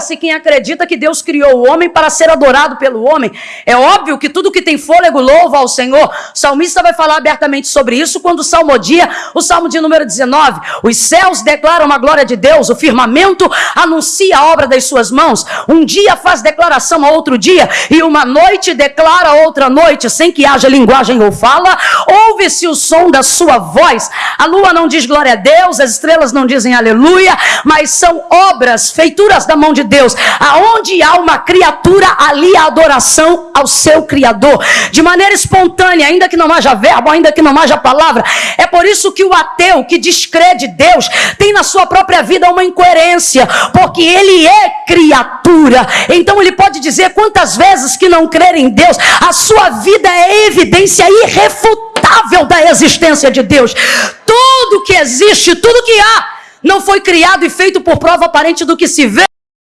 Louva-se quem acredita que Deus criou o homem para ser adorado pelo homem. É óbvio que tudo que tem fôlego louva ao Senhor. O salmista vai falar abertamente sobre isso quando salmodia o salmo de número 19. Os céus declaram a glória de Deus, o firmamento anuncia a obra das suas mãos. Um dia faz declaração a outro dia, e uma noite declara a outra noite, sem que haja linguagem ou fala. Ouve-se o som da sua voz. A lua não diz glória a Deus, as estrelas não dizem aleluia, mas são obras, feituras da mão de Deus. Aonde há uma criatura, ali a adoração ao seu Criador. De maneira espontânea, ainda que não haja verbo, ainda que não haja palavra. É por isso que o ateu que descrede Deus tem na sua própria vida uma incoerência, porque ele é criatura. Então ele pode dizer quantas vezes que não crer em Deus, a sua vida é evidência irrefutável da existência de Deus. Tudo que existe, tudo que há, não foi criado e feito por prova aparente do que se vê.